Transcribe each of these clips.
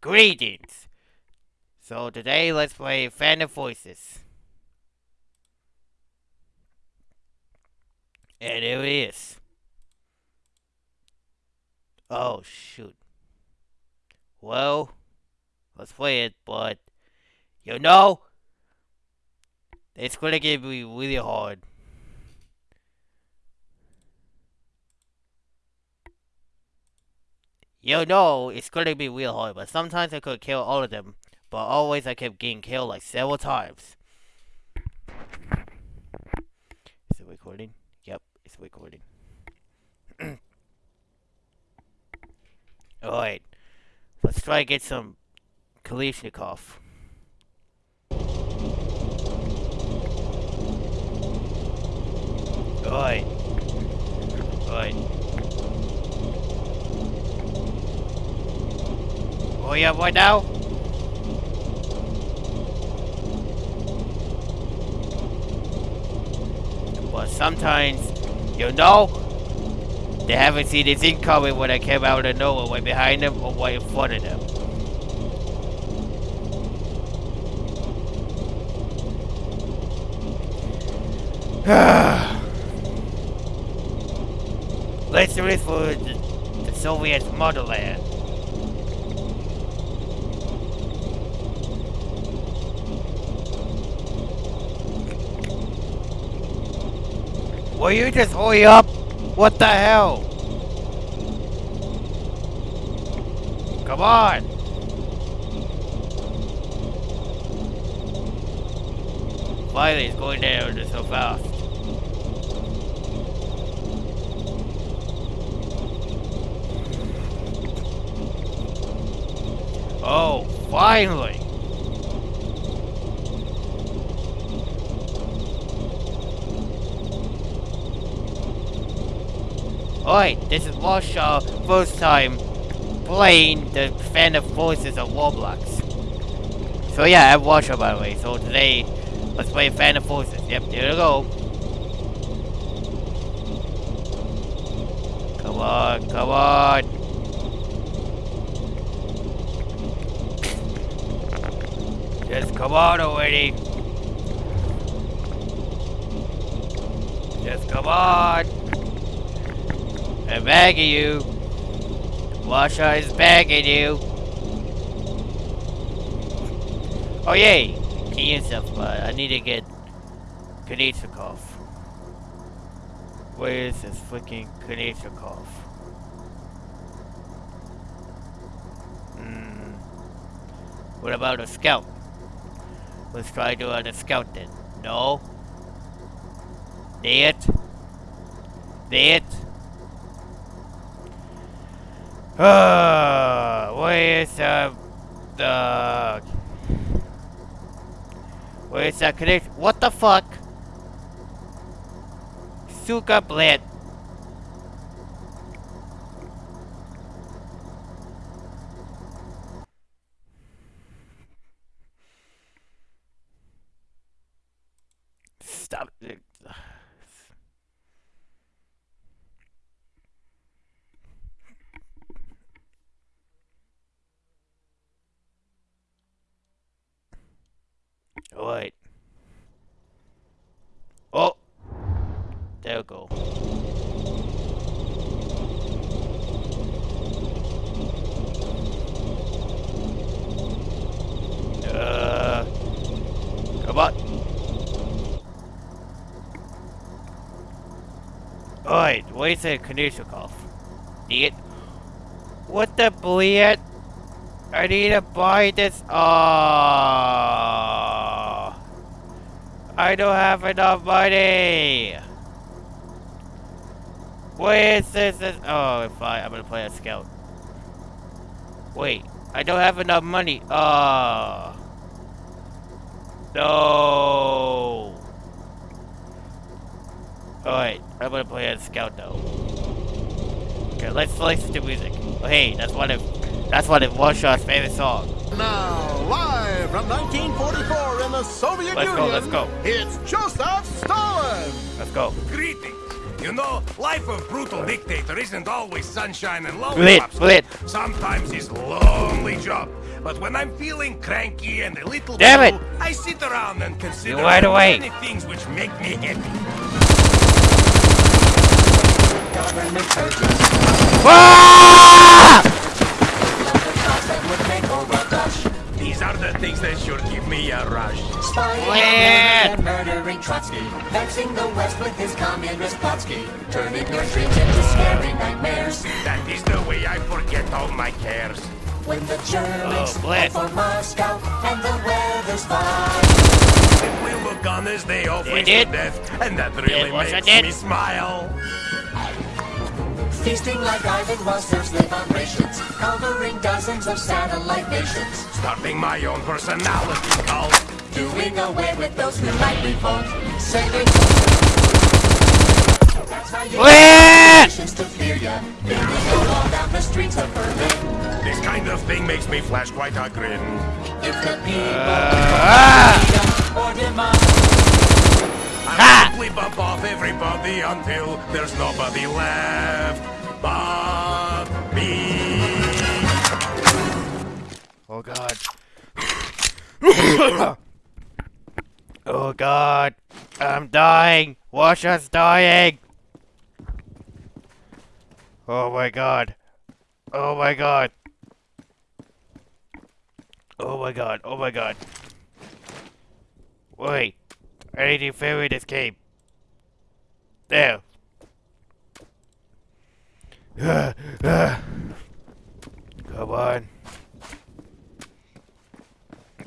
Greetings! So today let's play Phantom Forces. And here it is. Oh shoot. Well, let's play it, but you know, it's gonna get me really hard. You know, it's gonna be real hard, but sometimes I could kill all of them, but always I kept getting killed like several times. Is it recording? Yep, it's recording. Alright, let's try to get some Kalishnikov. Alright. Alright. Oh yeah, what now? But sometimes, you know, they haven't seen this thing coming when I came out of nowhere, right behind them or right in front of them. Let's do this for the, the Soviet motherland. Will you just hurry up? What the hell? Come on! Finally, it's going down just so fast. Oh, finally! Alright, this is Warsaw first time playing the Phantom Forces of Roblox. So yeah, I'm Warsaw by the way, so today, let's play Phantom Forces. Yep, here we go. Come on, come on! Just come on already! Just come on! I'm begging you. Washa is begging you. Oh yay! Key and stuff, but I need to get Kanichikov. Where is this freaking Kanichikov? Hmm. What about a scout? Let's try doing a scout then. No. It. It. Uh, where's uh, the... Where's that connection? What the fuck? Suka bled. Stop it. Alright. Oh! There we go. Uh, come on. Alright, where's the Kanishnikov? It. What the bleed? I need to buy this. Ah. I don't have enough money. Wait, this? this? Oh, fine. I'm gonna play a scout. Wait, I don't have enough money. Ah. No. Alright, I'm gonna play a scout though. Okay, let's listen to music. Oh, hey, that's one of that's one of Warshaw's favorite song. Now, live from 1944 in the Soviet Let's Union. go, let's go. It's Joseph Stalin. Let's go. Greetings. You know, life of brutal dictator isn't always sunshine and Split, lollipops. split. Sometimes it's lonely job. But when I'm feeling cranky and a little Damn it. blue, I sit around and consider You wide the many things which make me happy. Ah! Trotsky. Vexing the West with his communist Plotsky. Turning your dreams into scary nightmares. That is the way I forget all my cares. When the Germans Oh, head bless. for Moscow and the weather's fine. Simply look on as they all They freeze did. death, and that really It was makes did. me smile. Feasting like Ivan while serfs live on rations. Conquering dozens of satellite nations. Starting my own personality cult. Doing away with those who might revolt. Saving. That's how you Split! to fear ya. Building a wall down the streets of Berlin. This kind of thing makes me flash quite a grin. If the people Ah! freedom or demand. Simply bump off everybody until there's nobody left but me. Oh god. oh god. I'm dying. Washa's dying. Oh my god. Oh my god. Oh my god. Oh my god. Wait. I need to ferry this game. There. Come on.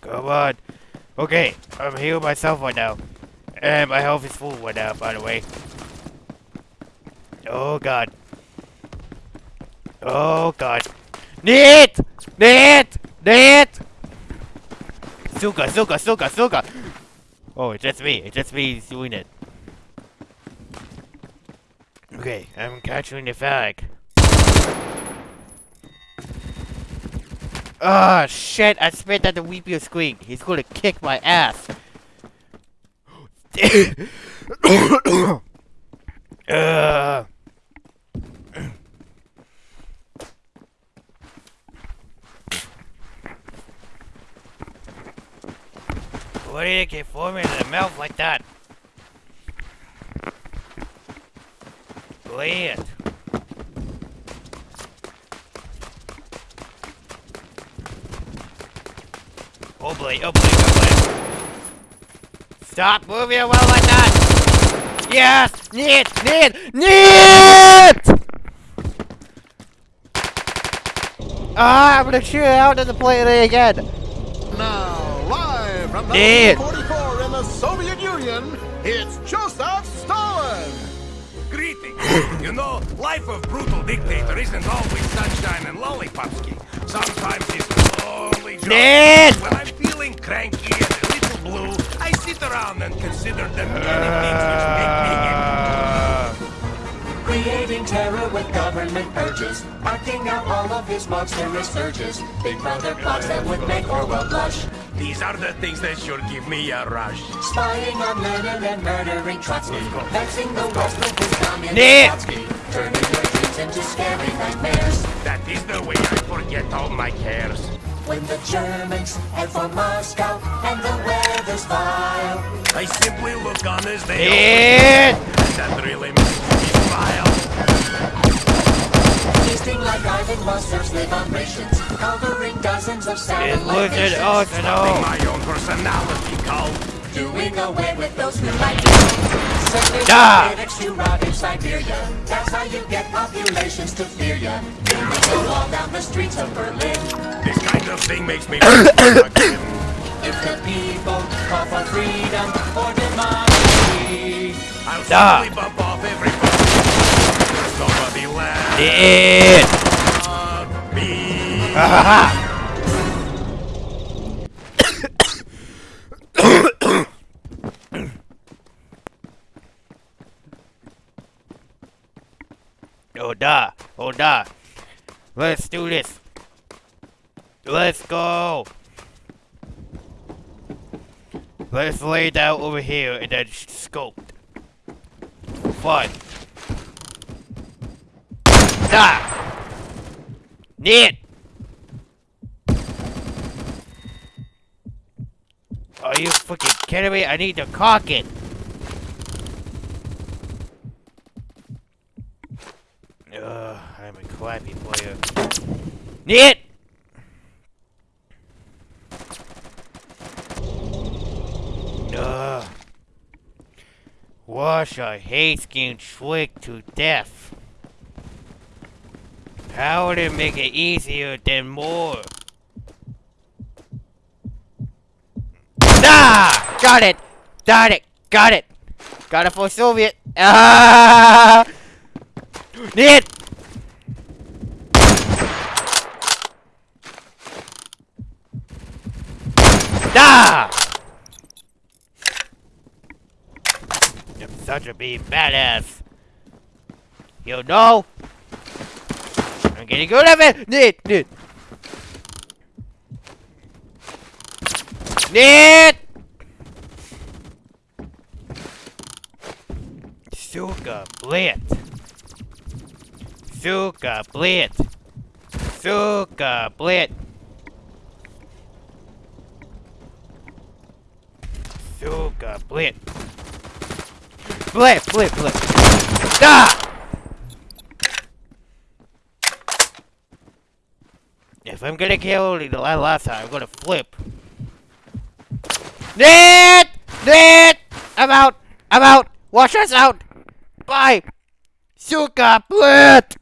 Come on. Okay, I'm healing myself right now. And my health is full right now, by the way. Oh god. Oh god. Nit! Nit! Nit! Suka, Suka, Suka, Suka! Oh, it's just me. It's just me doing it. Okay, I'm catching the fag. Ah, shit, I spit at the Weepio screen. He's gonna kick my ass. uh. Why did it get forming in the mouth like that? Oh boy, oh boy, oh boy. Stop moving around like that! Yes! Need! Need! Need! Ah, I'm gonna shoot it out of the plate again! Now, live from 1944 in the Soviet Union, it's Joseph Stalin. Greetings. you know, life of brutal dictator isn't always sunshine and lollipopsky. Sometimes it's lonely job. Ned! When I'm feeling cranky and a little blue, I sit around and consider the many things which make me happy. Uh, Creating terror with government purges. Acting out all of his monstrous urges. Big brother plots that would make Orwell blush. These are the things that sure give me a rush. Spying on Lenin and murdering Trotsky. Vexing the West with his communist Nick! Trotsky. Turning your dreams into scary nightmares. That is the way I forget all my cares. When the Germans head for Moscow and the weather's vile. I simply look on as they Ned! open, and that really makes me smile. Feasting like Ivan monsters live on rations. Conquering dozens of It satellite was an nations. arsenal! My own personality cult. Doing away with those who like you. Sending Ah! critics to rot in Siberia. That's how you get populations to fear ya. Building a wall down the streets of Berlin. This kind of thing makes me. If the people call for freedom or democracy. I'll Ah. simply bump off everybody. There's nobody left Ned! but me. Oh da, oh. Let's do this. Let's go. Let's lay down over here and then scope. Fun. Ah! Nit! Are you fucking kidding me? I need to cock it! Ugh, Crappy player. Neat! Ugh. Wash, I hate getting tricked to death. How would it make it easier than more? Ah! Got it! Got it! Got it! Got it for Soviet! Ah! Neat! Ah! I'm such a big badass. You know? I'm getting good at it! Neat! Neat! Neat! Suka Blit! Suka Blit! Suka Blit! Suka Blit! Blit, blit, blit! Ah! If I'm gonna kill the la- last time, I'm gonna flip. Ned! Ned! I'm out! I'm out! Wash us out! Bye! Suka Blit!